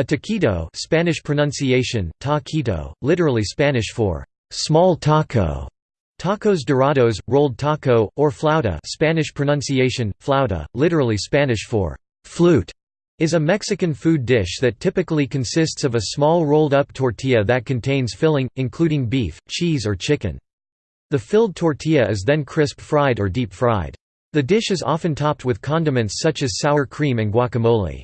A taquito Spanish pronunciation, taquito, literally Spanish for «small taco», tacos dorados, rolled taco, or flauta Spanish pronunciation, flauta, literally Spanish for «flute», is a Mexican food dish that typically consists of a small rolled-up tortilla that contains filling, including beef, cheese or chicken. The filled tortilla is then crisp fried or deep fried. The dish is often topped with condiments such as sour cream and guacamole.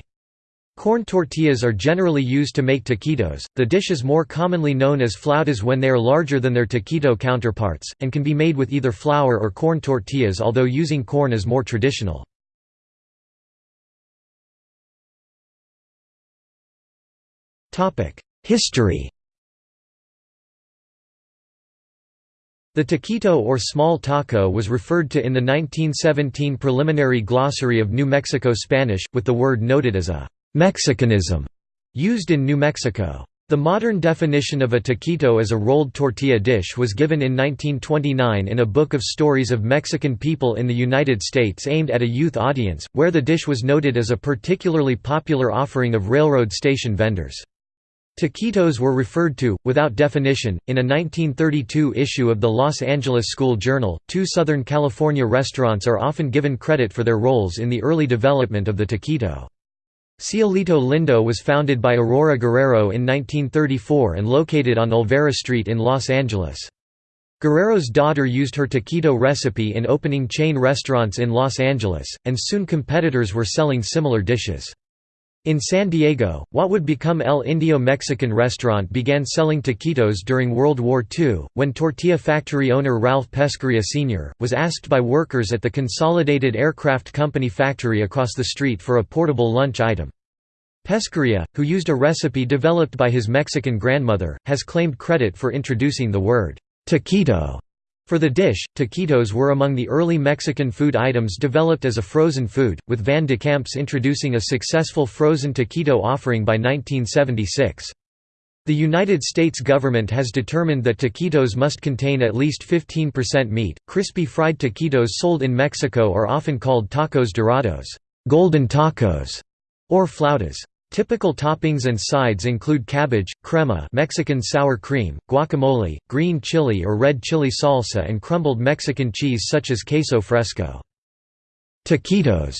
Corn tortillas are generally used to make taquitos. The dish is more commonly known as flautas when they are larger than their taquito counterparts, and can be made with either flour or corn tortillas, although using corn is more traditional. History The taquito or small taco was referred to in the 1917 Preliminary Glossary of New Mexico Spanish, with the word noted as a Mexicanism used in New Mexico. The modern definition of a taquito as a rolled tortilla dish was given in 1929 in a book of stories of Mexican people in the United States aimed at a youth audience, where the dish was noted as a particularly popular offering of railroad station vendors. Taquitos were referred to, without definition, in a 1932 issue of the Los Angeles School Journal. Two Southern California restaurants are often given credit for their roles in the early development of the taquito. Cielito Lindo was founded by Aurora Guerrero in 1934 and located on Olvera Street in Los Angeles. Guerrero's daughter used her taquito recipe in opening chain restaurants in Los Angeles, and soon competitors were selling similar dishes. In San Diego, what would become El Indio Mexican restaurant began selling taquitos during World War II, when tortilla factory owner Ralph Pesqueira Sr., was asked by workers at the Consolidated Aircraft Company factory across the street for a portable lunch item. Pesqueira, who used a recipe developed by his Mexican grandmother, has claimed credit for introducing the word taquito for the dish, taquitos were among the early Mexican food items developed as a frozen food, with Van de Kamp's introducing a successful frozen taquito offering by 1976. The United States government has determined that taquitos must contain at least 15% meat. Crispy fried taquitos sold in Mexico are often called tacos dorados, golden tacos, or flautas. Typical toppings and sides include cabbage, crema Mexican sour cream, guacamole, green chili or red chili salsa and crumbled Mexican cheese such as queso fresco. Taquitos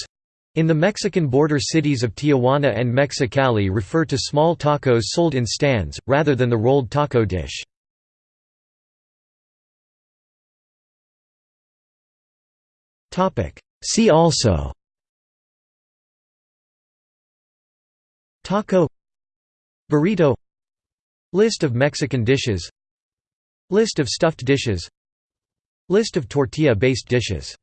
in the Mexican border cities of Tijuana and Mexicali refer to small tacos sold in stands, rather than the rolled taco dish. See also Taco Burrito List of Mexican dishes List of stuffed dishes List of tortilla-based dishes